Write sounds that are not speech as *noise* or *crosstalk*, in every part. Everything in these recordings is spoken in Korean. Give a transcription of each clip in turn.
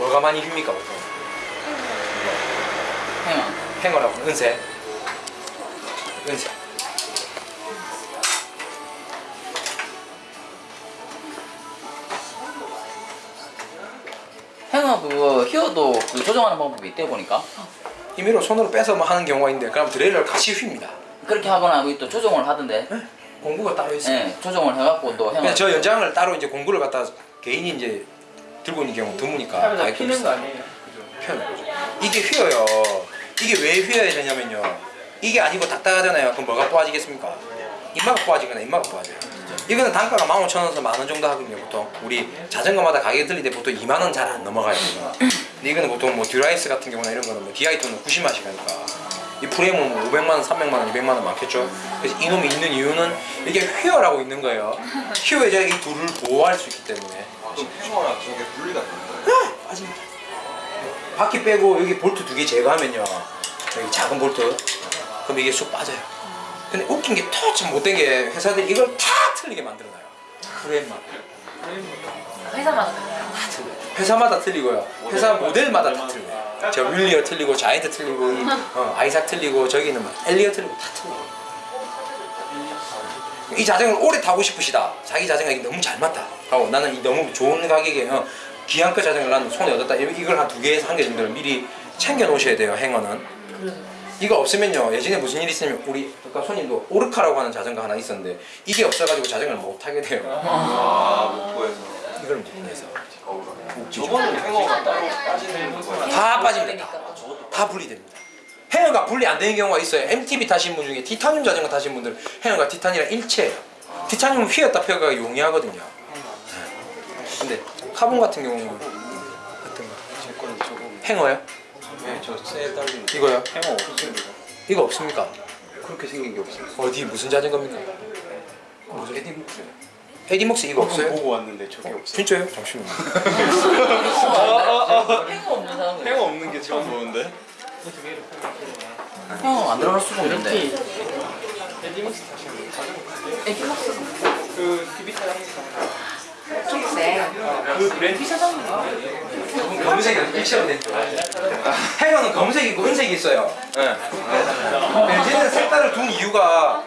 뭐가 많이 휩니까 보통? 행어. 행어라고 은색. 은색. 행어 그거 휘어도 그 조정하는 방법이 있대 보니까 임의로 손으로 빼서 뭐 하는 경우가 있는데 그럼 드레일러를 같이 휩니다. 그렇게 하거나 또 조정을 하던데. 공구가 따로 있어요. 예, 조정을 해갖고 또 행어. 저 연장을 따로 이제 공구를 갖다 개인이 이제 들고 있는 경우 드무니까 하면서 가격도 피는 거. 아니에요? 거죠. 이게 휘어요. 이게 왜 휘어야 되냐면요. 이게 아니고 딱딱하잖아요. 그럼 뭐가 빠지겠습니까? 입마가 빠지거나 입마가 빠져요. 이거는 단가가 15,000원에서 만원 정도 하거든요, 보통. 우리 자전거마다 가격이 틀리는데 보통 2만 원 잘 안 넘어가요. 이거. 근데 이거는 보통 뭐 듀라이스 같은 경우나 이런 거는 뭐 DI2는 90만씩 하니까. 이 프레임은 뭐 500만 원, 300만 원, 200만 원 많겠죠. 그래서 이놈이 있는 이유는 이게 휘어라고 있는 거예요. 휘어에 제가 이 둘을 보호할 수 있기 때문에. 그럼 행어랑 저게 분리가 되는 거예요? 빠집니다. 바퀴 빼고 여기 볼트 두 개 제거하면요. 여기 작은 볼트. 그럼 이게 쑥 빠져요. 근데 웃긴 게 터치 못된 게 회사들이 이걸 다 틀리게 만들어놔요. 프레임만. 회사마다 달라요. 회사마다 틀리고요. 회사 모델마다 다 틀려요. 저 윌리어 틀리고 자이언트 틀리고 이, 어, 아이삭 틀리고 저기는 막 엘리어 틀리고 다 틀려요. 이 자전거를 오래 타고 싶으시다. 자기 자전거 이게 너무 잘 맞다. 하고 나는 이 너무 좋은 가격에 어, 귀한껏 자전거를 나는 손에 얻었다. 이- 이걸 한 두 개에서 한 개 정도를 미리 챙겨 놓으셔야 돼요. 행어는. 이거 없으면요. 예전에 무슨 일이 있으면 우리 아까 손님도 오르카라고 하는 자전거 하나 있었는데 이게 없어가지고 자전거를 못 타게 돼요. 아, 목포에서. 이걸 못 해서 저거는 행어가 따로 빠지는 거예요? 다 빠집니다. 다. 다 분리됩니다. 헤어가 분리 안 되는 경우가 있어요. MTB 타신 분 중에 티타늄 자전거 타신 분들 헤어가 티탄이랑 일체예요. 티타늄은 휘었다 펴가 용이하거든요. 네. 근데 카본 같은 경우는 어떤 거? 제 거는 저거. 행어요? 네, 저새 달린 이거요? 행어 없습니다. 이거 없습니까? 그렇게 생긴 게 없어요. 어디 무슨 자전거입니까? 무슨 에디묵스. 에디목스 이거 없어요? 보고 왔는데 저게 없어요. 진짜요? 잠시만요. *laughs* 행어 없는 사람은 행어 없는 게 처음 보는데? 행어 만들어놓을 수가 없는데. 에디맥스 자전거 타세요? 에디먹스 그 DB 사장님 초록색. 그 브랜드 검은색이 일체로 된 행어는 검은색이고 은색이 있어요. 네. 벤진은 색깔을 둔 이유가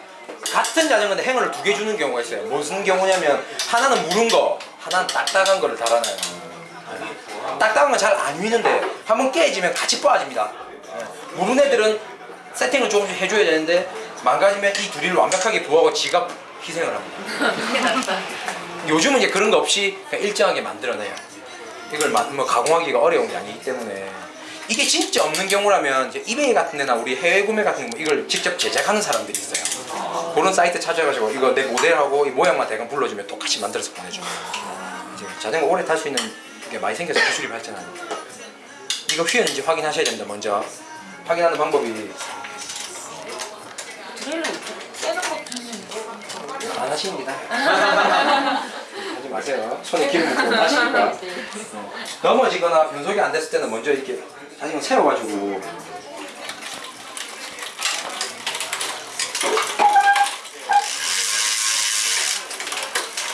같은 자전거인데 행어를 두 개 주는 경우가 있어요. 무슨 경우냐면 하나는 무른 거, 하나는 딱딱한 거를 달아놔요. 딱딱한 건 잘안 위는데 한번 깨지면 같이 빠집니다. 네. 무른 애들은 세팅을 조금씩 해줘야 되는데 망가지면 이 둘이를 완벽하게 부하고 지가 희생을 합니다. *laughs* 요즘은 이제 그런 거 없이 일정하게 만들어내요. 이걸 마- 뭐 가공하기가 어려운 게 아니기 때문에 이게 진짜 없는 경우라면 이제 이베이 같은 데나 우리 해외 구매 같은 거 이걸 직접 제작하는 사람들이 있어요. 그런 사이트 찾아가지고 이거 내 모델하고 이 모양만 대강 불러주면 똑같이 만들어서 보내줘요. 자전거 오래 탈 수 있는 게 많이 생겨서 기술이 발전하니까 이거 휘었는지 확인하셔야 됩니다. 먼저 확인하는 방법이 드릴로 떼는 것도 안 하십니다. *laughs* 하지 마세요. 손에 기름 묻고 하시니까. 넘어지거나 변속이 안 됐을 때는 먼저 이렇게 자전거 세워가지고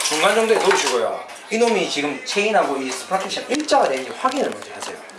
중간 정도에 넣으시고요. 이놈이 지금 체인하고 이 스프라켓이랑 일자가 되는지 확인을 먼저 하세요.